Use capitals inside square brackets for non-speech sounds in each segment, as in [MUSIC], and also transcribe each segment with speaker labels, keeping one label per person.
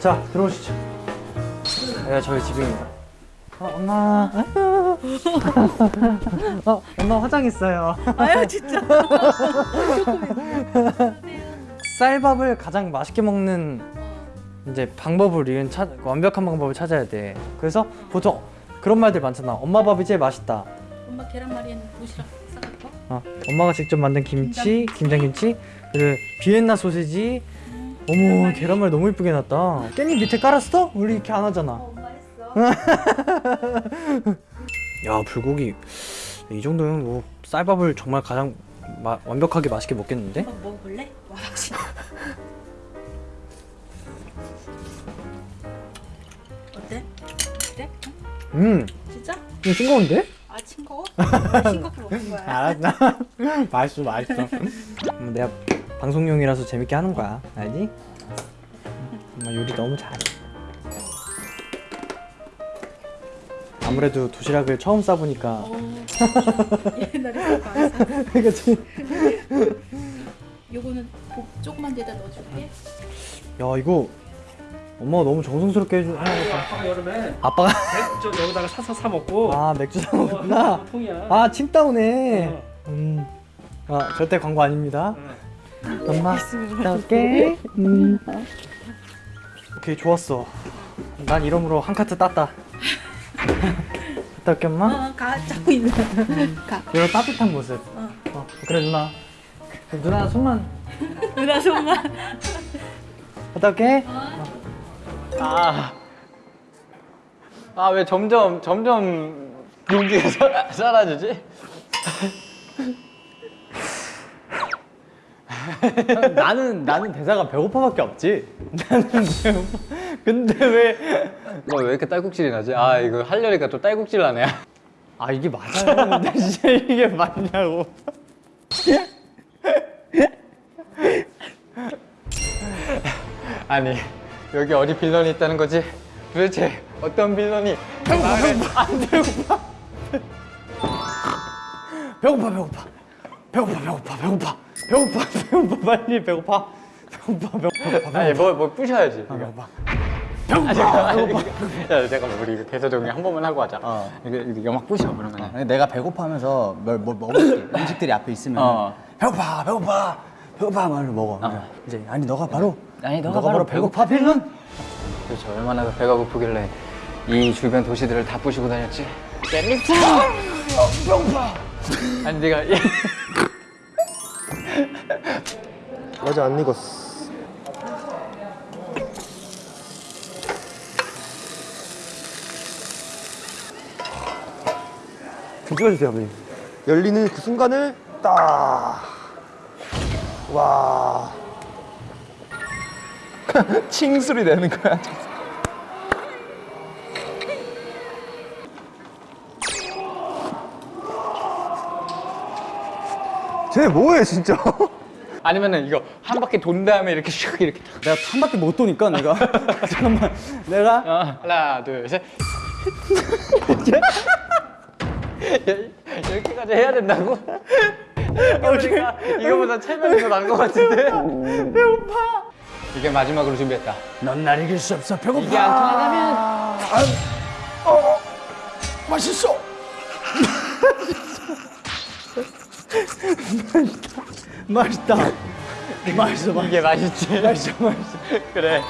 Speaker 1: 자 들어오시죠 여기가 저희 집입니다 어, 엄마. [LAUGHS] 어, 엄마 화장했어요
Speaker 2: 아유 진짜. [LAUGHS]
Speaker 1: 쌀밥을 가장 맛있게 먹는 이제 방법을 이은 찾, 완벽한 방법을 찾아야 돼 그래서 보통 그런 말들 많잖아 엄마 밥이 제일 맛있다
Speaker 2: 엄마 계란말이에는 도시락 싸갈까?
Speaker 1: 어, 엄마가 직접 만든 김치, 김장김치, 그리고 비엔나 소세지. 어머, 계란말 너무 이쁘게 놨다. 깻잎 밑에 깔았어? 우리 이렇게 안 하잖아.
Speaker 2: 했어. [LAUGHS]
Speaker 1: 야, 불고기 이 정도면 뭐 쌀밥을 정말 가장 마- 완벽하게 맛있게 먹겠는데?
Speaker 2: 먹어볼래? 와 진짜. [LAUGHS] 어때? 어때? 응?
Speaker 1: 음,
Speaker 2: 진짜?
Speaker 1: 이거 싱거운데?
Speaker 2: 아 싱거워? [LAUGHS] 싱겁게 먹는 거야.
Speaker 1: 알았나? 맛있어, 맛있어. 음, 내가 방송용이라서 재밌게 하는 거야, 알지? 엄마 요리 너무 잘해. 아무래도 도시락을 처음 싸보니까
Speaker 2: 어, [LAUGHS] 옛날에.
Speaker 1: 그치?
Speaker 2: 요거는 복 조그만 데다 넣어줄게.
Speaker 1: 야 이거 엄마가 너무 정성스럽게 해주 하니까
Speaker 3: 아빠가 여름에
Speaker 1: 아빠가
Speaker 3: 맥주 여기다가 사서 사 먹고
Speaker 1: 아 맥주 사 먹구나
Speaker 3: 어, 통이야.
Speaker 1: 아 침다우네
Speaker 3: 어.
Speaker 1: 음아 절대 광고 아닙니다
Speaker 3: 응.
Speaker 1: 엄마 갔다 올게 음. 오케이 좋았어 난 이러므로 한 카트 땄다 갔다 올게 엄마
Speaker 2: 어, 가 잡고 있는. 가.
Speaker 1: 이런 따뜻한 모습
Speaker 2: 어.
Speaker 1: 어, 그래 누나 누나 손만
Speaker 2: 누나 손만.
Speaker 1: 갔다 올게
Speaker 4: 아, 아 왜 점점 점점 용기가 사- [LAUGHS] 사라지지? [LAUGHS]
Speaker 1: 나는 나는 대사가 배고파밖에 없지 나는 배고파 근데 왜
Speaker 4: 뭐 왜 이렇게 딸꾹질이 나지? 아 이거 하려니까 또 딸꾹질 나네.
Speaker 1: 아 이게 맞아요 근데 [LAUGHS] 진짜 이게 맞냐고
Speaker 4: 아니 여기 어디 빌런이 있다는 거지? 도대체 어떤 빌런이 마을에 안 배고파?
Speaker 1: 배고파 배고파 배고파 배고파 배고파 배고파 [LAUGHS] 배고파 빨리 배고파 배고파 배고파
Speaker 4: 아니 뭐, 뭐 부셔야지.
Speaker 1: 배고파
Speaker 4: 아, 잠깐만. 야 잠깐만 우리 대사 정리 한 번만 하고 하자.
Speaker 5: 어.
Speaker 4: 이거 이거 영막 부셔 그러면.
Speaker 5: 아니, 내가 배고파 하면서 뭘, 뭘 먹을게 [LAUGHS] 음식들이 앞에 있으면
Speaker 4: 어.
Speaker 5: 배고파 배고파 배고파 말로 먹어 이제 아니 너가 바로
Speaker 4: 아니, 너가
Speaker 5: 너가
Speaker 4: 바로
Speaker 5: 배고파 빌런
Speaker 4: 그렇죠 얼마나 배가 고프길래 이 주변 도시들을 다 부시고 다녔지? 깻잎 배고파. 아니 네가 이-
Speaker 6: 아직 안 익었어. 좀 찍어주세요, 아버님. 열리는 그 순간을 딱. 와.
Speaker 4: 칭 소리 내는 거야.
Speaker 6: 쟤 뭐해, 진짜? [LAUGHS]
Speaker 4: 아니면은 이거 한 바퀴 돈 다음에 이렇게 슉 이렇게 탁.
Speaker 5: 내가 한 바퀴 못 도니까 내가 [LAUGHS] 잠깐만 내가
Speaker 4: 어, 하나 둘 셋. [LAUGHS] 이렇게까지 해야 된다고? 이거보다, 이거보다 체면이 더 나은 것 같은데? 배고파. 이게 마지막으로 준비했다.
Speaker 5: 넌 날 이길 수 없어 배고파
Speaker 4: 이게 안 통하다면
Speaker 5: 맛있어 [LAUGHS] 맛있다 맛있어 맛있어
Speaker 4: 이게 맛있지.
Speaker 5: 맛있어 맛있어
Speaker 4: 그래.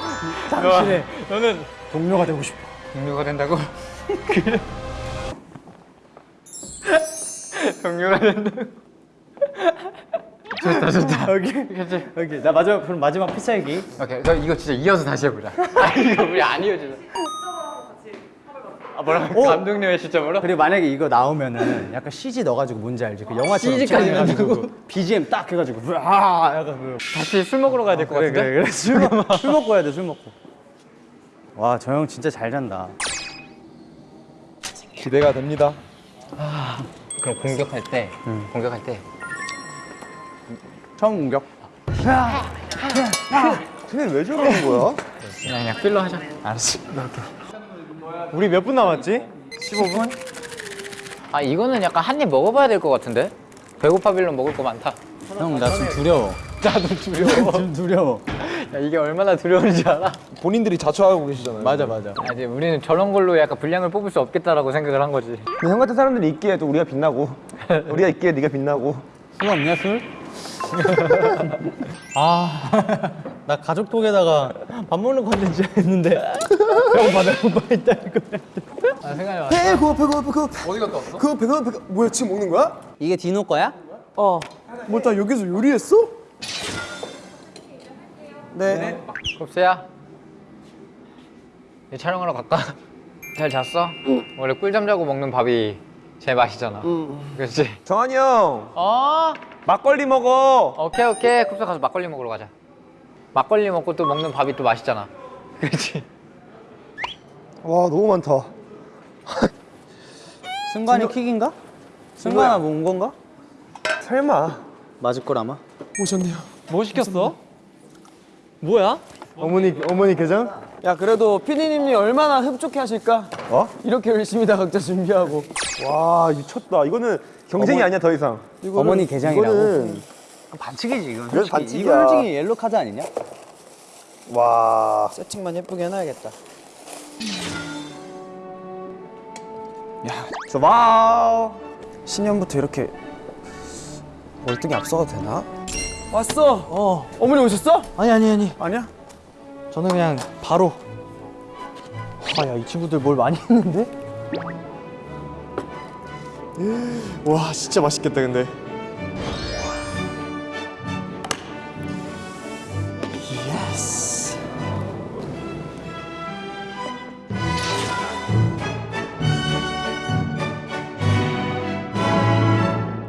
Speaker 5: 당신의
Speaker 4: 너, 너는
Speaker 5: 동료가 되고 싶어
Speaker 4: 동료가 된다고? [LAUGHS] 그래. [LAUGHS] 동료가 된다고? 좋다 좋다.
Speaker 5: 여기
Speaker 4: 그치?
Speaker 5: 여기 나 마지막 그럼 마지막 피살기
Speaker 4: 오케이, 저 이거 진짜 이어서 다시 해보자. 아 이거 우리 안 이어지네. 아 뭐라고? 감독님의 시점으로?
Speaker 5: 그리고 만약에 이거 나오면은 약간 CG 넣어가지고 뭔지 알지? 그 영화처럼
Speaker 4: CG 까지
Speaker 5: 촬영해가지고
Speaker 4: 넣는다고?
Speaker 5: BGM 딱 해가지고 와 약간 그
Speaker 4: 다시 술 먹으러 가야 될것
Speaker 5: 그래
Speaker 4: 같은데?
Speaker 5: 그래 그래 술, 먹, 술 먹고 해야 돼 술 먹고 와 저 형 진짜 잘 잔다
Speaker 6: 기대가 됩니다.
Speaker 4: 그럼 공격할 때, 공격할 때
Speaker 5: 처음 공격
Speaker 6: 쟤는 왜 저러는 거야?
Speaker 4: 그냥 그냥 필러 하자.
Speaker 5: 알았어
Speaker 1: 우리 몇 분 남았지?
Speaker 4: 15분? 아 이거는 약간 한 입 먹어봐야 될 것 같은데? 배고파 빌런 먹을 거 많다.
Speaker 5: 형나좀 두려워 [LAUGHS]
Speaker 4: 나도 두려워. [LAUGHS]
Speaker 5: 좀 두려워
Speaker 4: 야, 이게 얼마나 두려운지 알아?
Speaker 6: 본인들이 자초하고 계시잖아요.
Speaker 7: 맞아 맞아.
Speaker 4: 아, 이제 우리는 저런 걸로 약간 분량을 뽑을 수 없겠다라고 생각을 한 거지.
Speaker 6: 형 같은 사람들이 있기에 또 우리가 빛나고 [LAUGHS] 우리가 있기에 네가 빛나고
Speaker 7: 술 없냐 술? 아, 나 가족톡에다가 밥 먹는 컨텐츠 했는데 배고파 배고파 있다 이거.
Speaker 4: 아, 생각이 와.
Speaker 6: 배고파 배고파 배고파 어디 갔다 왔어? 그 배고파 배고파 뭐야 지금 먹는 거야?
Speaker 7: 이게 디노 거야?
Speaker 6: 뭐다 여기서 요리했어? 네.
Speaker 4: 곱스야. 이 촬영하러 갈까? 잘 잤어? 원래 꿀잠 자고 먹는 밥이 제일 맛있잖아. 그렇지?
Speaker 6: 정한이 형
Speaker 4: 어?
Speaker 6: 막걸리 먹어.
Speaker 4: 오케이 오케이. kup스 가서 막걸리 먹으러 가자. 막걸리 먹고 또 먹는 밥이 또 맛있잖아. [LAUGHS] 그렇지?
Speaker 6: 와 너무 많다. [LAUGHS]
Speaker 7: 승관이 킥인가? 승관아 뭐온 건가?
Speaker 6: 설마
Speaker 7: 맞을 걸 아마.
Speaker 6: 오셨네요.
Speaker 7: 뭐 시켰어? 뭐야?
Speaker 6: 어머니 어머니 계장?
Speaker 8: 야 그래도 피디님이 얼마나 흡족해 하실까?
Speaker 6: 어?
Speaker 8: 이렇게 열심히 다 각자 준비하고
Speaker 6: 와 미쳤다. 이거는 경쟁이 아니야 더 이상.
Speaker 7: 어머니 게장이라고.
Speaker 6: 이거는
Speaker 7: 반칙이지 이건. 솔직히.
Speaker 6: 반칙이야.
Speaker 7: 이거 솔직히 옐로 카드 아니냐?
Speaker 6: 와.
Speaker 8: 세팅만 예쁘게 해놔야겠다
Speaker 6: 저 와우.
Speaker 8: 신년부터 이렇게 월등히 앞서가도 되나? 왔어 어 어머니 오셨어?
Speaker 9: 아니 아니 아니.
Speaker 8: 아니야?
Speaker 9: 저는 그냥 바로. 아야 이 친구들 뭘 많이 했는데?
Speaker 6: 와 진짜 맛있겠다 근데.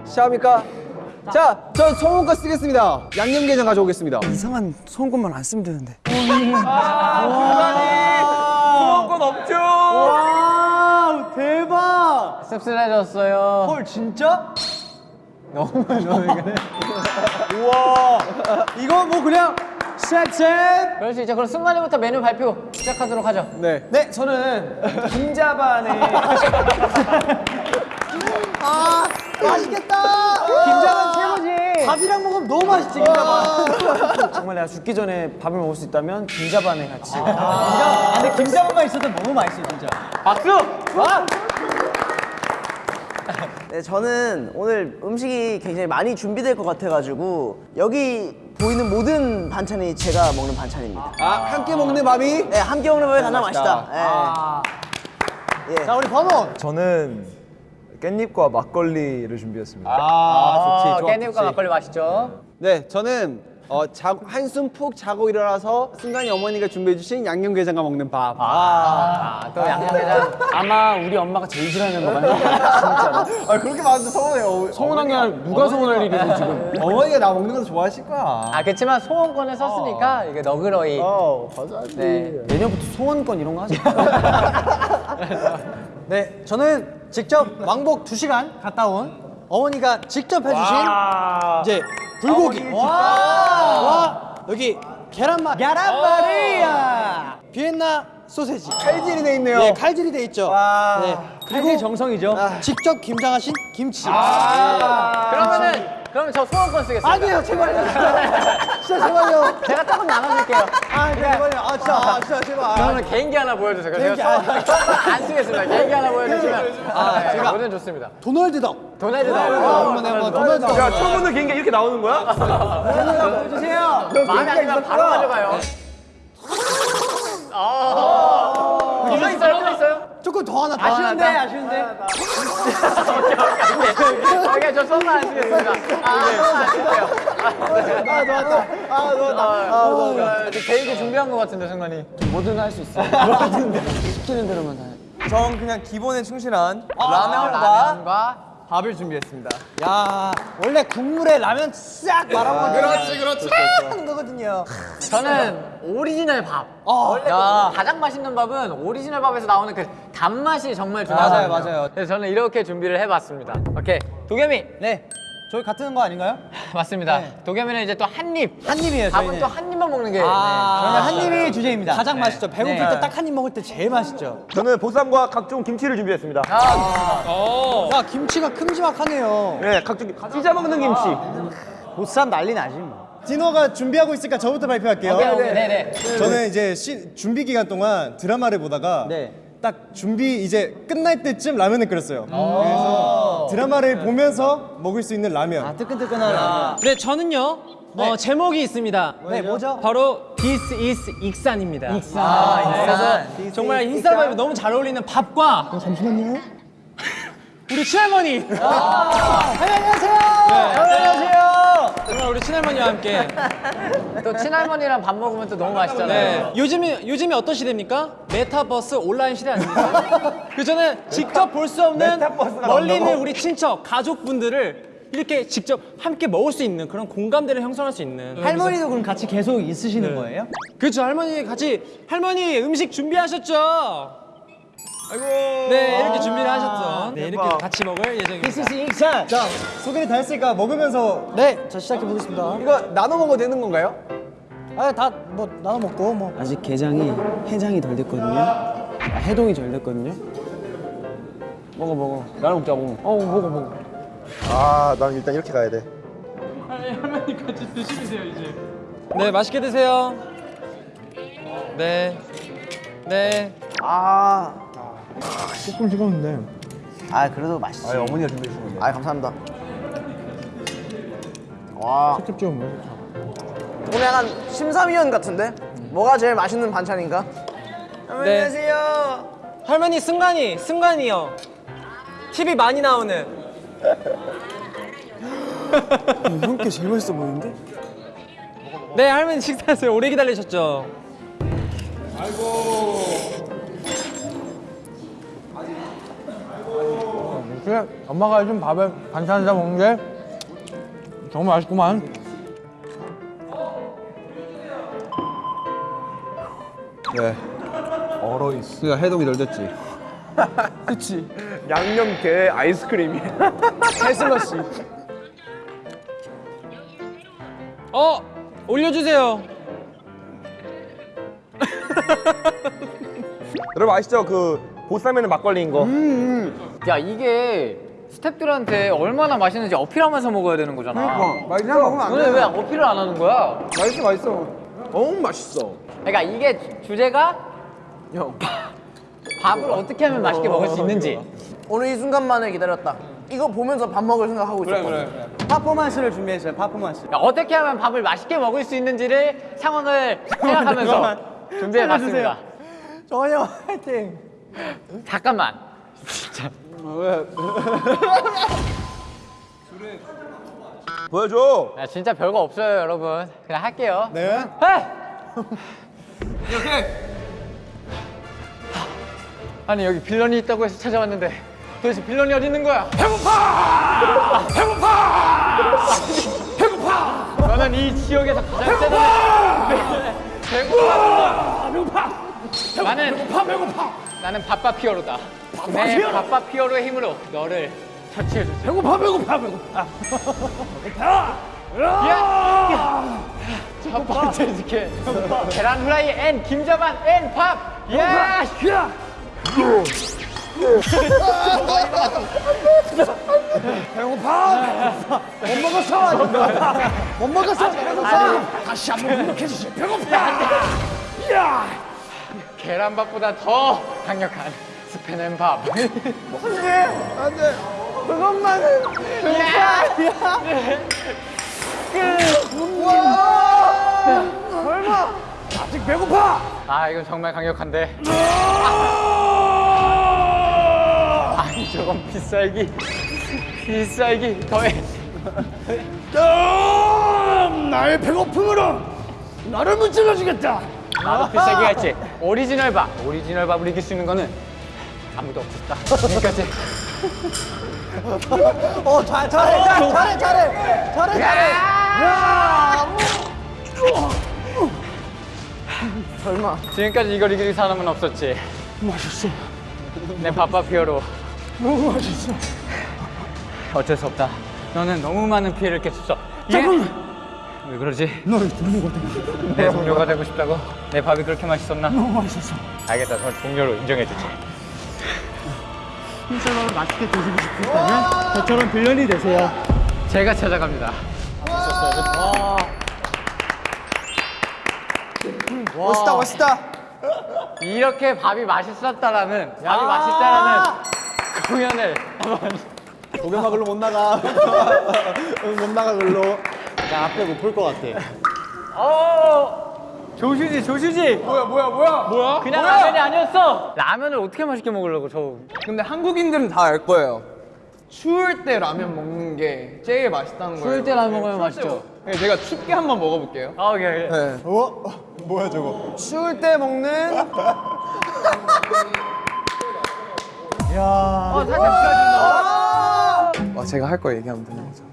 Speaker 8: 시작합니까? 자, 전 소금과 쓰겠습니다 양념게장 가져오겠습니다 이상한 소금만 안 쓰면 되는데 소금건 없죠?
Speaker 7: 와 대박.
Speaker 4: 씁쓸해졌어요.
Speaker 7: 헐 진짜? 너무 너무 그래.
Speaker 6: 우와.
Speaker 7: 이거 뭐 그냥 셋셋.
Speaker 4: 그럴 수 있죠. 그럼 순간이부터 메뉴 발표 시작하도록 하죠.
Speaker 8: 네. 네, 저는 김자반에 [LAUGHS]
Speaker 7: 김자반 최고지. 밥이랑 먹으면 너무 맛있지 김자반. [LAUGHS]
Speaker 8: 정말 내가 죽기 전에 밥을 먹을 수 있다면 김자반에 같이
Speaker 7: 아, 근데 김자반만 있어도 너무 맛있어 진짜.
Speaker 4: 박수!
Speaker 10: 네, 저는 오늘 음식이 굉장히 많이 준비될 것 같아가지고 여기 보이는 모든 반찬이 제가 먹는 반찬입니다.
Speaker 8: 아, 함께 먹는 밥이
Speaker 10: 네, 함께 먹는 밥이 가장 맛있다. 네. 예.
Speaker 7: 자 우리 범원.
Speaker 6: 저는 깻잎과 막걸리를 준비했습니다.
Speaker 4: 아, 좋지. 깻잎과 막걸리 맛있죠?
Speaker 8: 네, 저는 어, 자, 한숨 푹 자고 일어나서 순간이 어머니가 준비해주신 양념게장과 먹는 밥.
Speaker 4: 아, 또 양념게장.
Speaker 8: 아마 우리 엄마가 제일 싫어하는 거 같아요. 진짜로.
Speaker 6: 아 그렇게 말하면 서운해요.
Speaker 8: 서운한 게 아니라 누가 서운할 일이고 지금. [LAUGHS]
Speaker 6: 어머니가 나 먹는 거 좋아하실 거야.
Speaker 4: 아, 그렇지만 소원권을 썼으니까 이게 너그러이.
Speaker 6: 어 맞아야지.
Speaker 4: 네.
Speaker 8: 내년부터 소원권 이런 거 하지. [LAUGHS]
Speaker 9: 네, 저는 직접 왕복 2시간 갔다 온 어머니가 직접 해주신 이제 불고기. 와, 와, 여기 계란말. 계란말이야. 비엔나 소세지.
Speaker 8: 칼질이 돼 있네요.
Speaker 9: 네, 칼질이 돼 있죠. 네, 그리고 정성이죠. 직접 김장하신 김치.
Speaker 4: 그러면은, 그러면 저 소원권 쓰겠습니다.
Speaker 9: 아니에요, 제발요. 진짜 제발요.
Speaker 4: 제가 조금 나눠줄게요.
Speaker 9: 아, 제발요. 아, 진짜, 아, 진짜 제발.
Speaker 4: 그러면 개인기 하나 보여주세요. 그래서 제가 소원- 소원권 안 쓰겠습니다. 개인기 하나 보여주시면. 아, 제가 뭐든 좋습니다.
Speaker 9: 도널드 덕.
Speaker 4: 도날드 다
Speaker 9: 한번 해봐. 도널드 덕.
Speaker 6: 야 처음 보는 개인기 이렇게 나오는 거야?
Speaker 4: 마음에 안 들면 바로 가져가요. 아,
Speaker 9: 조금 더 하나 더
Speaker 4: 아쉬운데,
Speaker 9: 하나.
Speaker 4: 아쉬운데. 오케이, 저 소원만 안 쓰겠습니다. 아, 안 쓸게요. 아, 좋았다. 아, 좋았다. 아, 좋았다. 개인기 준비한 것 같은데, 승관이.
Speaker 8: 뭐든 할 수 있어. [LAUGHS] 시키는 대로만 다 해.
Speaker 7: 전 그냥 기본에 충실한
Speaker 4: 라면과
Speaker 7: 밥을 준비했습니다.
Speaker 9: 야, 원래 국물에 라면 싹 말아먹는 그렇지, 그렇지. 하는 거거든요.
Speaker 4: 저는 오리지널 밥. 원래 그 가장 맛있는 밥은 오리지널 밥에서 나오는 그 단맛이 정말 중요하거든요.
Speaker 7: 맞아요, 맞아요.
Speaker 4: 그래서 저는 이렇게 준비를 해봤습니다. 오케이, 도겸이.
Speaker 9: 네, 저희 같은 거 아닌가요? [LAUGHS]
Speaker 4: 맞습니다. 도겸이는 이제 또 한 입.
Speaker 9: 한 입이에요,
Speaker 4: 밥은. 또 한 입만 먹는 게.
Speaker 9: 저희는 한 입이 주제입니다. 가장 맛있죠. 배고플
Speaker 4: 네.
Speaker 9: 때 딱 한 입 먹을 때 제일 맛있죠.
Speaker 6: 저는 보쌈과 각종 김치를 준비했습니다.
Speaker 9: 야, 김치가 큼지막하네요.
Speaker 6: 네, 각종 찢어 먹는 김치.
Speaker 9: 보쌈 난리 나지 뭐.
Speaker 8: 디노가 준비하고 있으니까 저부터 발표할게요.
Speaker 4: 네네.
Speaker 8: 저는 이제 시- 준비 기간 동안 드라마를 보다가
Speaker 11: 네.
Speaker 8: 딱 준비 이제 끝날 때쯤 라면을 끓였어요. 그래서 드라마를 보면서 먹을 수 있는 라면.
Speaker 11: 아, 뜨끈뜨끈한 라면.
Speaker 5: 네, 저는요. 어, 제목이 있습니다.
Speaker 11: 네, 뭐죠?
Speaker 5: 바로 This is 익산입니다.
Speaker 11: 아,
Speaker 5: 그래서 정말 인스타그램에 너무 잘 어울리는 밥과
Speaker 8: 잠시만요.
Speaker 5: 우리 친할머니. [LAUGHS]
Speaker 11: 안녕하세요.
Speaker 5: 친할머니와 함께.
Speaker 4: 또 친할머니랑 밥 먹으면 또 너무 맛있잖아요.
Speaker 5: 네. 요즘이 요즘이 어떤 시대입니까? 메타버스 온라인 시대 아닙니까? [LAUGHS] 그 저는 직접 볼 수 없는 멀리 있는 우리 친척, 가족분들을 이렇게 직접 함께 먹을 수 있는 그런 공감대를 형성할 수 있는
Speaker 11: 할머니도 그럼 같이 계속 있으시는 거예요?
Speaker 5: 그렇죠 할머니 같이 할머니 음식 준비하셨죠? 아이고 네 이렇게 준비를 하셨죠 네 이렇게 같이 먹을 예정입니다
Speaker 11: 익산.
Speaker 8: 자, 소개를 다 했으니까 먹으면서
Speaker 1: 네, 자 시작해 보겠습니다.
Speaker 11: 이거 나눠 먹어도 되는 건가요?
Speaker 1: 아, 다 뭐 나눠 먹고 뭐.
Speaker 12: 아직 게장이 해장이 덜 됐거든요. 아, 해동이 덜 됐거든요.
Speaker 11: 먹어 먹어. 나눠 먹자 먹어.
Speaker 1: 어, 먹어 먹어.
Speaker 6: 아, 난 일단 이렇게 가야 돼.
Speaker 5: 할머니 같이 드시세요 이제 네 맛있게 드세요 네 네.
Speaker 10: 아,
Speaker 8: 조금 식었는데.
Speaker 10: 아 그래도 맛있어.
Speaker 11: 아, 어머니가 준비해 주신 건데.
Speaker 10: 아 감사합니다. 와
Speaker 8: 직접 좀.
Speaker 10: 오늘 약간 심사위원 같은데? 뭐가 제일 맛있는 반찬인가?
Speaker 5: 네.
Speaker 10: 안녕하세요.
Speaker 5: 할머니 승관이 승관이요 TV 많이 나오는
Speaker 12: 형께 제일 맛있어 보이는데?
Speaker 5: 네 할머니 식사하세요 오래 기다리셨죠
Speaker 1: 그래, 엄마가 해준 밥에 반찬에다 먹는 게 정말 맛있구만.
Speaker 11: 네. 얼어 있어. 그러니까 해동이 덜 됐지. [LAUGHS]
Speaker 10: 양념게 아이스크림이. [LAUGHS]
Speaker 11: 해슬러시.
Speaker 5: 어 올려주세요
Speaker 6: 여러분 아시죠? 그 보쌈에는 막걸리인 거.
Speaker 4: 야 이게 스탭들한테 얼마나 맛있는지 어필하면서 먹어야 되는 거잖아.
Speaker 11: 맛있어. 먹으면 안
Speaker 4: 너네 왜 어필을 안 하는 거야?
Speaker 11: 맛있어 맛있어. 너무 맛있어.
Speaker 4: 그러니까 이게 주- 주제가 밥을 어떻게 하면 맛있게 먹을 수 있는지.
Speaker 10: 오늘 이 순간만을 기다렸다. 이거 보면서 밥 먹을 생각하고 있었거든.
Speaker 11: 퍼포먼스를 준비했어요. 퍼포먼스.
Speaker 4: 야, 어떻게 하면 밥을 맛있게 먹을 수 있는지를 상황을 생각하면서 [LAUGHS] 준비해봤습니다.
Speaker 1: 정한이 형 화이팅.
Speaker 4: 잠깐만. [LAUGHS]
Speaker 6: 보여줘.
Speaker 4: 야, 진짜 별거 없어요, 여러분. 그냥 할게요.
Speaker 8: 네. [LAUGHS]
Speaker 4: 아니 여기 빌런이 있다고 해서 찾아왔는데 도대체 빌런이 어디 있는 거야? 배고파! 배고파! 배고파! 너는 이 지역에서 가장 세다. 배고파! 배고파! 나는 배고파 배고파! 나는 바빠 피어로다. 내 바빠 피어로의 힘으로 너를 처치해 주세요. 배고파 배고파 배고파. 배고파! 야! 첫 번째 지켜. 계란 후라이 앤 김자반 앤 밥. 야! 야! 계란밥보다 더 강력한 스팸 밥. 안돼, 그것만은. 설마. 아직 배고파. 아 이건 정말 강력한데. 아니 저건 비쌀기, 비쌀기 더해.
Speaker 8: 나의 배고픔으로 나를 문질러주겠다.
Speaker 4: 나도 비싸게 했지. 오리지널 밥. 오리지널 밥을 이길 수 있는 거는 아무도 없었다. 여기까지. [LAUGHS]
Speaker 11: 어, 잘 잘해. 잘해 잘해 잘해. 잘해 잘해.
Speaker 4: 설마. 지금까지 이걸 이길 사람은 없었지. 맛있어. 내 바빠 피어로. 너무 맛있어. 어쩔 수 없다. 너는 너무 많은 피해를 끼쳤어. 잠깐만. 왜 그러지? 너의 동료가 되고 내 동료가 되고 싶다고? 내 밥이 그렇게 맛있었나? 너무 맛있었어. 알겠다. 널 동료로 인정해주지.
Speaker 1: 흰쌀밥을 맛있게 드시고 싶으시다면 저처럼 빌런이 되세요.
Speaker 4: 제가 찾아갑니다. 와.
Speaker 11: 멋있다 멋있다.
Speaker 4: 이렇게 밥이 맛있었다라는 밥이 아. 맛있다라는 공연을
Speaker 11: 조개마 글로 못 나가. [LAUGHS] 못 나가 글로. 나 앞에 못 볼 것 같아. 어.
Speaker 4: 조슈지 조슈지 뭐야 뭐야 뭐야 뭐야 그냥 라면이 아니었어 라면을 어떻게 맛있게 먹으려고 저
Speaker 11: 근데 한국인들은 다 알 거예요. 추울 때 라면 먹는 게 제일 맛있다는 거예요.
Speaker 4: 추울 때 라면 먹으면 맛있죠
Speaker 11: 네, 제가 춥게 한번 먹어볼게요.
Speaker 4: 아 오케이 오케이
Speaker 11: 네.
Speaker 8: 어? 뭐야 저거?
Speaker 11: 추울 때 먹는 [LAUGHS]
Speaker 4: 어 살짝 추워진다
Speaker 13: 어, 제가 할 거 얘기하면 되는 거죠.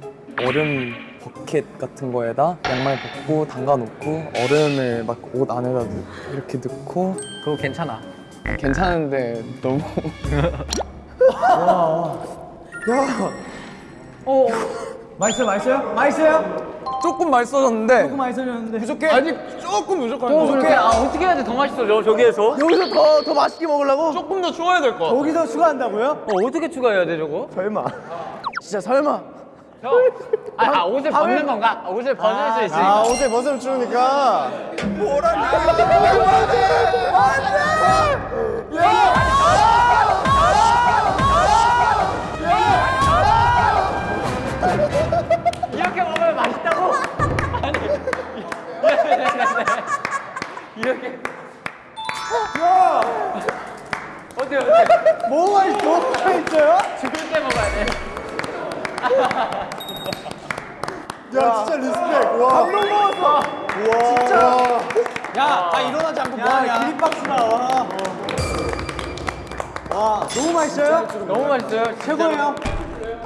Speaker 13: 얼음 버켓 같은 거에다 양말 벗고 담가 놓고 얼음을 막 옷 안에다 넣, 이렇게 넣고
Speaker 4: 그거 괜찮아
Speaker 13: 괜찮은데 너무
Speaker 11: 맛있어요 맛있어요? 맛있어요?
Speaker 13: 조금 맛있어졌는데
Speaker 11: 조금 맛있어졌는데 부족해? 아니 조금 부족한
Speaker 4: 또 그렇게 아 어떻게 해야 돼 더 맛있어져 저기에서
Speaker 11: 여기서 더, 더 맛있게 먹으려고?
Speaker 13: 조금 더 추워야 될 것 같아.
Speaker 11: 거기서 추가한다고요?
Speaker 4: 어, 어떻게 추가해야 돼 저거
Speaker 10: 설마. 진짜 설마.
Speaker 4: 형 아, 아 옷을 벗는 건가? 아, 옷을 벗을 수 있으니까.
Speaker 8: 아 옷에 벗으면 추우니까.
Speaker 4: 이렇게 먹으면 맛있다고? 아니 네, 네, 네, 네. 이렇게. 어때요 어때
Speaker 8: 뭐가 있 뭐가 있어요?
Speaker 4: 죽을 때 먹어야 돼
Speaker 8: 야 진짜 respect. 와. 감동 먹었어. 우와. 진짜.
Speaker 11: 야, 다 일어나지 않고 뭐하냐?
Speaker 8: 기립박수다. 와. 와 너무 맛있어요?
Speaker 4: 너무 맛있어요
Speaker 11: 최고예요. [LAUGHS]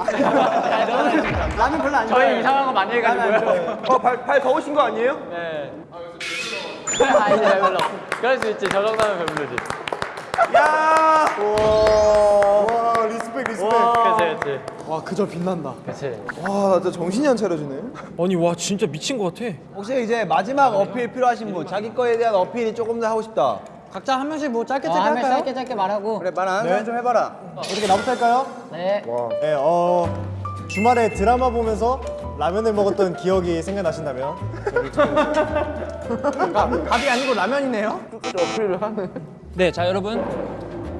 Speaker 11: 라면 별로 안
Speaker 4: 저희
Speaker 11: 좋아해요.
Speaker 4: 이상한 거 많이 해가지고요
Speaker 11: 어, 발, 발 더우신 거 아니에요?
Speaker 4: 네 아니 별로 그럴 수 있지 저 정도면 배부르지
Speaker 11: 야!
Speaker 8: 와 respect respect.
Speaker 4: 그치 그치
Speaker 11: 와, 그저 빛난다.
Speaker 4: 그치
Speaker 11: 와, 나 진짜 정신이 안 차려지네.
Speaker 5: 아니 와 진짜 미친 것 같아
Speaker 11: 혹시 이제 마지막 어필 필요하신 분, 자기 거에 대한 어필이 조금 더 하고 싶다.
Speaker 5: 각자 한 명씩 뭐 짧게
Speaker 4: 어,
Speaker 5: 짧게
Speaker 4: 한명
Speaker 5: 할까요?
Speaker 4: 짧게 짧게 말하고
Speaker 11: 그래, 말 하는 사람 좀 해봐라.
Speaker 8: 어떻게 나부터 할까요?
Speaker 4: 네
Speaker 8: 네, 어 주말에 드라마 보면서 라면을 먹었던 기억이 생각나신다면
Speaker 11: 밥이 아니고 라면이네요?
Speaker 5: 네, 자 여러분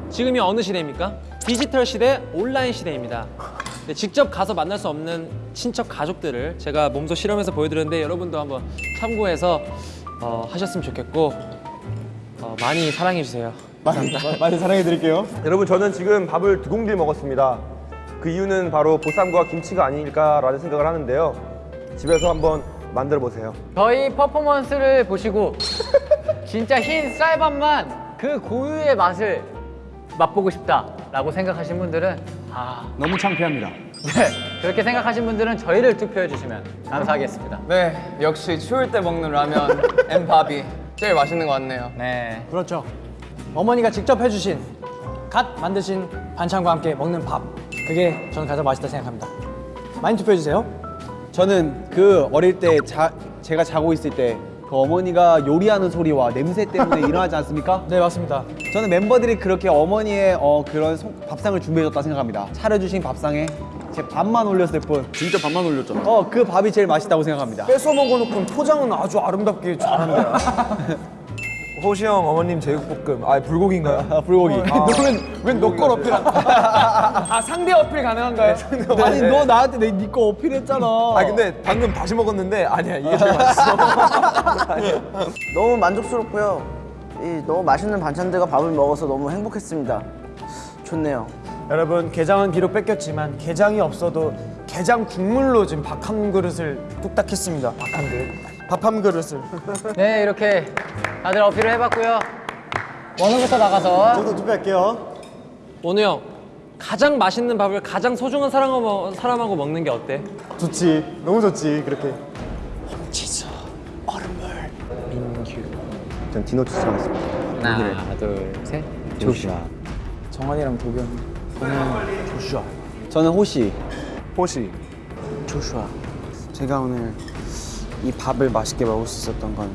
Speaker 5: 지금이 어느 시대입니까? 디지털 시대, 온라인 시대입니다. 네, 직접 가서 만날 수 없는 친척 가족들을 제가 몸소 실험해서 보여드렸는데 여러분도 한번 참고해서 어, 하셨으면 좋겠고 어, 많이 사랑해 주세요.
Speaker 8: 많이, 많이 사랑해 드릴게요. [LAUGHS]
Speaker 6: 여러분 저는 지금 밥을 두 공기 먹었습니다. 그 이유는 바로 보쌈과 김치가 아닐까라는 생각을 하는데요. 집에서 한번 만들어 보세요.
Speaker 4: 저희 퍼포먼스를 보시고 진짜 흰 쌀밥만 그 고유의 맛을 맛보고 싶다라고 생각하신 분들은 아
Speaker 11: 너무 창피합니다.
Speaker 4: 네, 그렇게 생각하신 분들은 저희를 투표해 주시면 감사하겠습니다.
Speaker 13: 네, 역시 추울 때 먹는 라면 [LAUGHS] and 밥이 제일 맛있는 것 같네요.
Speaker 4: 네.
Speaker 5: 그렇죠. 어머니가 직접 해주신 갓 만드신 반찬과 함께 먹는 밥 그게 저는 가장 맛있다 생각합니다. 많이 투표해 주세요.
Speaker 11: 저는 그 어릴 때 자, 제가 자고 있을 때 그 어머니가 요리하는 소리와 냄새 때문에 [LAUGHS] 일어나지 않습니까?
Speaker 5: 네 맞습니다.
Speaker 11: 저는 멤버들이 그렇게 어머니의 어, 그런 소- 밥상을 준비해줬다 생각합니다. 차려주신 밥상에 제 밥만 올렸을 뿐. 진짜 밥만 올렸잖아. 어, 그 밥이 제일 맛있다고 생각합니다.
Speaker 8: 뺏어 먹어놓고 포장은 아주 아름답게 잘한다. [LAUGHS]
Speaker 6: 호시 형 어머님 제육볶음 아 불고기인가요?
Speaker 11: 아, 불고기.
Speaker 8: 너는 왜 너걸 어필한?
Speaker 13: 아, 상대 어필 가능한가요?
Speaker 11: 아니 너 나한테 내네거 어필했잖아.
Speaker 6: 아 근데 방금 다시 먹었는데 아니야 이게 제일 맛있어.
Speaker 10: 너무 만족스럽고요. 이 너무 맛있는 반찬들과 밥을 먹어서 너무 행복했습니다. 좋네요.
Speaker 8: 여러분 게장은 비록 뺏겼지만 게장이 없어도 게장 국물로 지금 밥 한 그릇을 뚝딱 했습니다. 밥 한 그릇. 밥 한 그릇을.
Speaker 4: 네, 이렇게 다들 어필을 해봤고요. 원우부터 나가서
Speaker 8: 저도 투표할게요.
Speaker 5: 원우 형 가장 맛있는 밥을 가장 소중한 사람하고, 사람하고 먹는 게 어때?
Speaker 8: 좋지. 너무 좋지. 그렇게.
Speaker 6: 전 디노츠 하겠습니다.
Speaker 4: 하나, 둘, 셋.
Speaker 13: 조슈아. 정환이랑 도겸.
Speaker 11: 저는 호시.
Speaker 6: 호시
Speaker 13: 조슈아. 제가 오늘 이 밥을 맛있게 먹을 수 있었던 건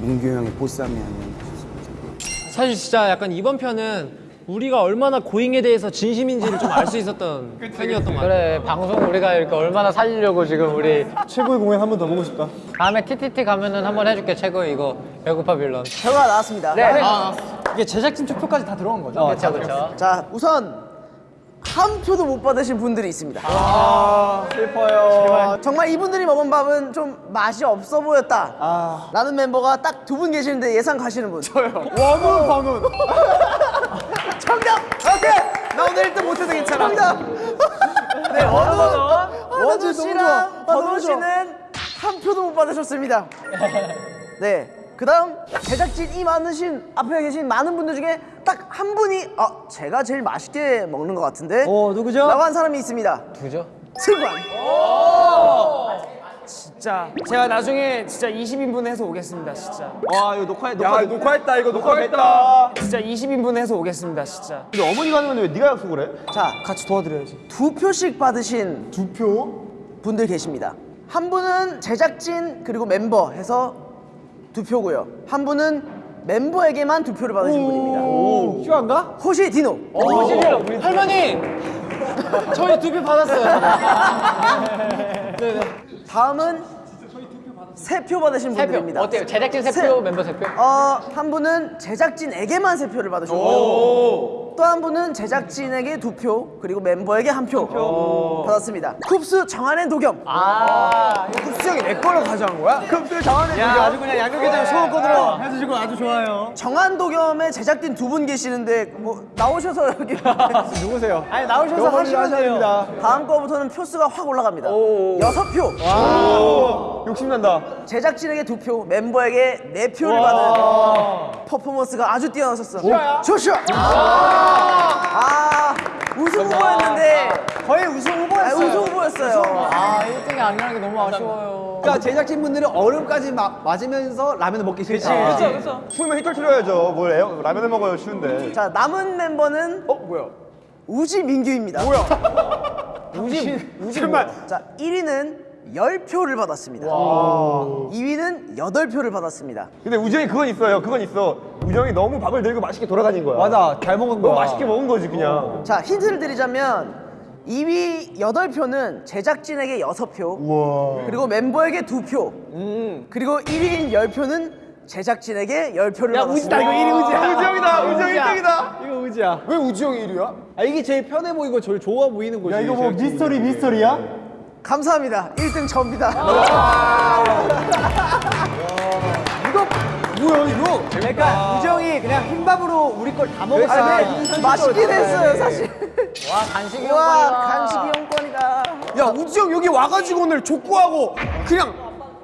Speaker 13: 문규 형의 보쌈이 아니었나 싶습니다.
Speaker 5: 사실 진짜 약간 이번 편은 우리가 얼마나 고잉에 대해서 진심인지를 좀 알 수 있었던 [LAUGHS] 편이었던 것 같아요.
Speaker 4: 그래 방송 우리가 이렇게 얼마나 살리려고 지금 우리
Speaker 8: 최고의 공연 한 번 더 보고 싶다.
Speaker 4: 다음에 TTT 가면은 한 번 해줄게 최고 이거 배고파 빌런
Speaker 10: 결과가 나왔습니다.
Speaker 4: 네.
Speaker 1: 이게 제작진 투표까지 다 들어간 거죠?
Speaker 4: 그렇죠 그렇죠
Speaker 10: 자, 우선 한 표도 못 받으신 분들이 있습니다.
Speaker 11: 슬퍼요.
Speaker 10: 정말 이분들이 먹은 밥은 좀 맛이 없어 보였다. 라는 멤버가 딱 두 분 계시는데 예상 가시는 분. 저요. [LAUGHS]
Speaker 8: 원우 번우. [LAUGHS]
Speaker 10: 정답! 오케이!
Speaker 8: 나 오늘 1등 못해도 괜찮아.
Speaker 10: 정답! [LAUGHS] 네, 원우, 원우 씨랑
Speaker 8: 좋아.
Speaker 10: 씨는 한 표도 못 받으셨습니다. 네. 그 다음 제작진이 많으신 앞에 계신 많은 분들 중에 딱 한 분이 아 제가 제일 맛있게 먹는 것 같은데
Speaker 11: 어 누구죠?
Speaker 10: 라고 한 사람이 있습니다
Speaker 4: 누구죠?
Speaker 10: 승관
Speaker 8: 진짜 제가 나중에 진짜 20인분 해서 오겠습니다. 진짜.
Speaker 11: 와 이거 녹화해
Speaker 6: 야
Speaker 11: 녹화
Speaker 6: 녹화했다 이거 녹화했다.
Speaker 8: 진짜 20인분 해서 오겠습니다. 진짜.
Speaker 6: 근데 어머니가 하는 건데 왜 네가 약속을 해?
Speaker 10: 자
Speaker 8: 같이 도와드려야지.
Speaker 10: 두 표씩 받으신
Speaker 8: 두 표?
Speaker 10: 분들 계십니다. 한 분은 제작진 그리고 멤버 해서 두 표고요. 한 분은 멤버에게만 두 표를 받으신 분입니다.
Speaker 8: 휴가인가?
Speaker 10: 호시 디노.
Speaker 5: 할머니 저희 두 표 받았어요.
Speaker 10: 다음은 세 표 받으신
Speaker 4: 세표
Speaker 10: 분들입니다.
Speaker 4: 어때요? 제작진
Speaker 10: 세-
Speaker 4: 세표 멤버 세 표
Speaker 10: 어, 한 분은 제작진에게만 세 표를 받으셨고 또 한 분은 제작진에게 두 표, 그리고 멤버에게 한 표 받았습니다. 쿱스 정한의 노겸.
Speaker 4: 아
Speaker 8: 쿱스 형이 내 걸로 가져간 거야?
Speaker 10: 쿱스 정한의
Speaker 11: 야
Speaker 10: 노겸.
Speaker 11: 아주 그냥 양념게장 소원권으로 해주시고 아주 좋아요.
Speaker 10: 정한 도겸의 제작진 두 분 계시는데 뭐 나오셔서 여기 [LAUGHS]
Speaker 11: 누구세요?
Speaker 10: 아니 나오셔서 하시면.
Speaker 11: 됩니다.
Speaker 10: 다음 거부터는 표수가 확 올라갑니다. 여섯 표.
Speaker 6: 욕심난다.
Speaker 10: 제작진에게 두 표, 멤버에게 네 표를 받은 퍼포먼스가 아주 뛰어나셨어. 조슈아. 아, 아
Speaker 4: 1등이 아니라는 게 너무 아쉬워요
Speaker 11: 그러니까 제작진 분들은 얼음까지 마, 맞으면서 라면을 먹기 싫다.
Speaker 10: 그치,
Speaker 11: 그렇죠.
Speaker 6: 추우면 히터 틀어야죠. 뭘 에어, 라면을 먹어요 쉬운데.
Speaker 10: 자 남은 멤버는
Speaker 8: 어 뭐야?
Speaker 10: 우지 민규입니다.
Speaker 8: 뭐야? [LAUGHS]
Speaker 10: 우지
Speaker 8: 우지 정말.
Speaker 10: 자 1위는 10표를 받았습니다. 2위는 8표를 받았습니다.
Speaker 6: 근데 우정이 그건 있어요. 그건 있어. 우정이 너무 밥을 들고 맛있게 돌아다닌 거야.
Speaker 11: 맞아 잘 먹은 거야.
Speaker 6: 너무 맛있게 먹은 거지 그냥.
Speaker 10: 자 힌트를 드리자면 2위 8표는 제작진에게 6표
Speaker 6: 우와.
Speaker 10: 그리고 멤버에게 2표 그리고 1위인 10표는 제작진에게 10표를
Speaker 11: 야
Speaker 10: 받았습니다.
Speaker 11: 우지다 이거 1위 우지야.
Speaker 6: 우정이다. 우정 1등이다.
Speaker 11: 이거 우지야.
Speaker 8: 왜 우지 형이 1위야?
Speaker 11: 아 이게 제일 편해 보이고 제일 좋아 보이는 거지.
Speaker 8: 야 이거 뭐 미스터리 미스터리야?
Speaker 10: 감사합니다. 1등 접니다.
Speaker 8: 뭐야 이거?
Speaker 11: 그러니까 우정이 그냥 흰밥으로 우리 걸 다 먹었어.
Speaker 10: 아, 네. 맛있긴 했어요 사실.
Speaker 4: 와 간식이
Speaker 10: 와 간식 이용권이다.
Speaker 8: 야 우지 형 여기 와가지고 오늘 족구하고 그냥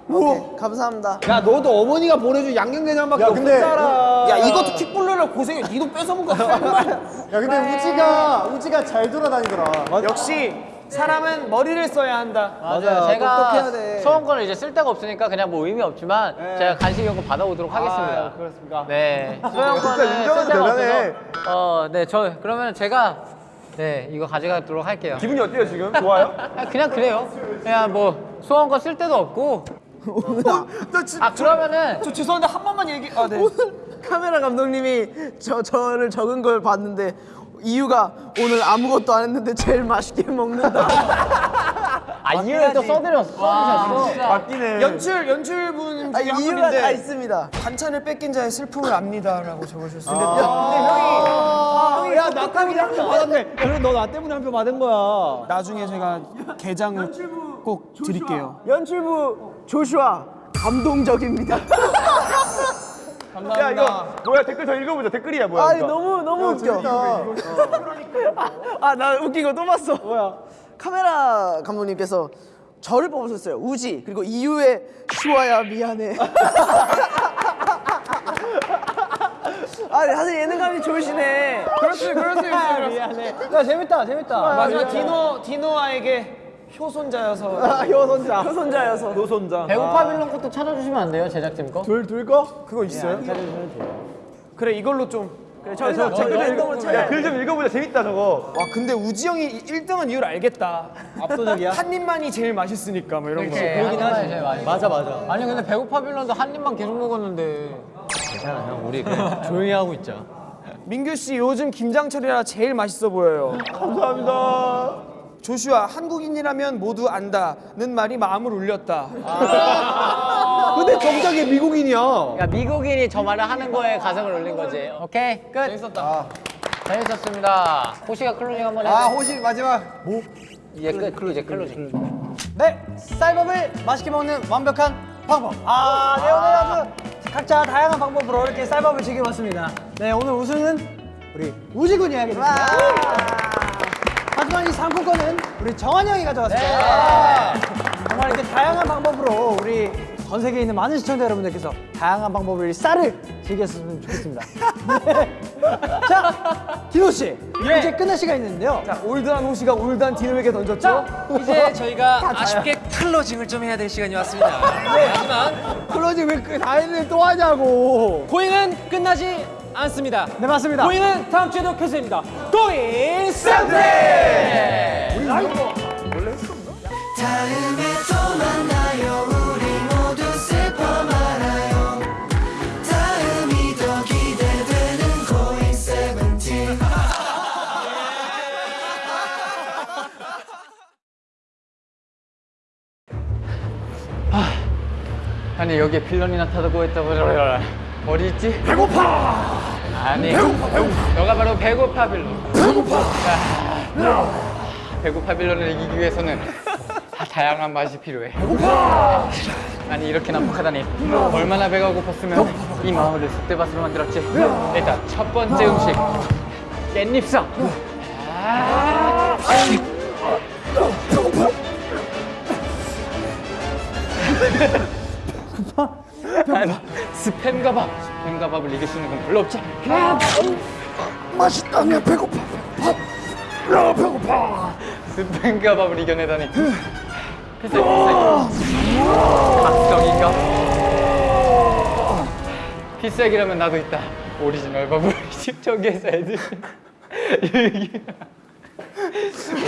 Speaker 10: 오케이, 감사합니다.
Speaker 11: 야 너도 어머니가 보내준 양념게장밖에
Speaker 8: 야, 근데
Speaker 11: 없었잖아.
Speaker 8: 야 이것도 킥볼러라 고생해. 니도 뺏어 먹어. [LAUGHS] 야 근데 우지가 우지가 잘 돌아다니더라. 역시 사람은 머리를 써야 한다.
Speaker 4: 맞아요.
Speaker 11: 똑똑해야
Speaker 4: 제가
Speaker 11: 돼.
Speaker 4: 소원권을 이제 쓸 데가 없으니까 그냥 뭐 의미 없지만 제가 간식 거 받아오도록 하겠습니다.
Speaker 11: 아, 그렇습니까?
Speaker 4: 네. [LAUGHS]
Speaker 6: 인정은
Speaker 4: 쓸 데가. 없어서 어, 네, 저 그러면 제가 네 이거 가져가도록 할게요.
Speaker 6: 기분이 어때요 지금? 좋아요? [LAUGHS]
Speaker 4: 아, 그냥 그래요. 그냥 뭐 소원권 쓸 데도 없고.
Speaker 8: 나 진짜
Speaker 4: 아 그러면은
Speaker 8: 저 죄송한데 한 번만 얘기. 아 네.
Speaker 10: 카메라 감독님이 저 저를 적은 걸 봤는데 이유가 오늘 아무것도 안 했는데 제일 맛있게 먹는다. [LAUGHS]
Speaker 4: 아 이유를 또 써드렸어. 써주셨어.
Speaker 6: 맞기네.
Speaker 8: 연출 연출분
Speaker 10: 아,
Speaker 8: 중에 한
Speaker 10: 이유가 다 있습니다.
Speaker 8: 반찬을 뺏긴 자의 슬픔을 압니다라고 적으셨어요.
Speaker 11: 아, 야 나까지 한표 받았네. 그럼 너 나 때문에 한 표 받은 거야.
Speaker 8: 나중에 제가 게장을 꼭 드릴게요.
Speaker 10: 연출부 조슈아 감동적입니다.
Speaker 6: 야 이거 뭐야 댓글 더 읽어보자. 댓글이야 뭐야?
Speaker 10: 아. 너무 너무 웃겨. 아 나 웃긴 거 또 봤어. 뭐야? 카메라 감독님께서 저를 뽑으셨어요. 우지 그리고 이유의 슈아야 미안해. [LAUGHS] 아 사실 예능감이 좋으시네.
Speaker 8: 그럴 수 그럴 수 있어요.
Speaker 11: 미안해. 야 재밌다 재밌다.
Speaker 8: 마지막 디노 디노아에게 효손자여서
Speaker 10: 아, 효손자. 효손자여서.
Speaker 6: 노손자.
Speaker 4: 배고파 빌런 것도 찾아주시면 안 돼요 제작진 거?
Speaker 8: 둘 둘 거? 그거 있어요? 그래 이걸로 좀.
Speaker 10: 그래 저희가 댓글 읽어볼 차례.
Speaker 6: 야글 좀 읽어보자. 재밌다 저거.
Speaker 8: 와 근데 우지 형이 1등한 이유를 알겠다.
Speaker 11: 압도적이야.
Speaker 8: 한 입만이 제일 맛있으니까 뭐 이런 거.
Speaker 4: 그러긴 하지. 제일 많이.
Speaker 11: 맞아 맞아.
Speaker 4: 아니 근데 배고파 빌런도 한 입만 계속 먹었는데. 괜찮아 형 우리 조용히 하고 있자.
Speaker 8: 민규 씨 요즘 김장철이라 제일 맛있어 보여요.
Speaker 6: 감사합니다.
Speaker 8: 조슈아 한국인이라면 모두 안다는 말이 마음을 울렸다.
Speaker 11: 근데 정작에 미국인이야.
Speaker 5: 그러니까 미국인이 저 말을 하는 거에 가슴을 울린 거지. 오케이 끝. 재밌었다. 재밌었습니다. 호시가 closing 한번 해.
Speaker 11: 아 호시 마지막.
Speaker 5: 이제 끝. closing closing.
Speaker 1: 네, 쌀밥을 맛있게 먹는 완벽한 방법. 아, 네 오늘 아주 각자 다양한 방법으로 이렇게 쌀밥을 즐겨봤습니다. 네, 오늘 우승은 우리 우지군이 하게 됐습니다. 하지만 이 상품권은 우리 정한이 형이 가져갔습니다. 정말 이렇게 다양한 방법으로 우리 전 세계에 있는 많은 시청자 여러분들께서 다양한 방법으로 이 쌀을 즐겼으면 좋겠습니다. 네. [LAUGHS] 자, 디노 씨, 이제 끝낼 시간 있는데요.
Speaker 8: 자, old한 호시가 old한 디노에게 던졌죠?
Speaker 5: 이제 [LAUGHS] 저희가 아쉽게 closing을 좀 해야 될 시간이 왔습니다. [LAUGHS] 하지만
Speaker 11: closing 왜그 다이를 또 하냐고.
Speaker 5: Going은 끝나지 않습니다.
Speaker 1: 네, 맞습니다.
Speaker 5: 고잉은 다음 주에도 계속됩니다. 고잉 샌드!
Speaker 14: 다음에
Speaker 4: 아니 여기에 빌런이 나타나고 있다고 어디 있지? 배고파! 아니 배고파 배고파. 너가 바로 배고파 빌런. 배고파! 배고파 빌런을 이기기 위해서는 다 다양한 맛이 필요해. 배고파! 아니 이렇게 난폭하다니. 얼마나 배가 고팠으면 이 마을을 쑥대밭으로 만들었지? 일단 첫 번째 음식. 깻잎쌈 아~ 아니, 스팸 가밥. 스팸 가밥을 이길 수 있는 건 별로 없지
Speaker 14: 맛있다며 배고파 배고파. 야 배고파.
Speaker 4: 스팸 가밥을 이겨내다니. 각성인가? 필살기라면 나도 있다. 오리지널 밥을 [LAUGHS] 저기에서 애들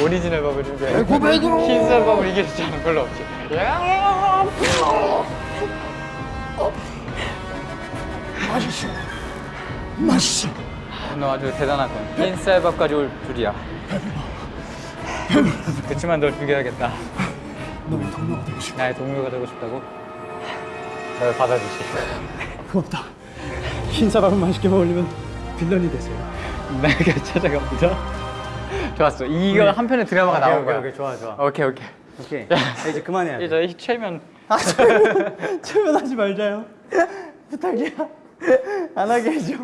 Speaker 4: 오리지널 밥을 흰쌀 밥을 이길 수 있는 별로 없지
Speaker 14: 맛있어 맛있어
Speaker 4: 너 아주 대단하군. 흰쌀 밥까지 올 줄이야. 그치만 널 죽여야겠다.
Speaker 14: 너의 동료가 되고 싶어.
Speaker 4: 나의 동료가 되고 싶다고? 널 받아주지.
Speaker 8: 고맙다. 흰사밥을 맛있게 먹으려면 빌런이 되세요.
Speaker 4: 내가 찾아갑니다 좋았어. 이거 한 편의 드라마가 나온 거야.
Speaker 11: 오케이, 좋아 좋아.
Speaker 4: 오케이 오케이.
Speaker 11: 오케이. 자, 이제 그만해야 돼.
Speaker 4: 이제 저희 최면. [LAUGHS]
Speaker 1: 최면 하지 말자요. 부탁이야. 안 하게 해줘.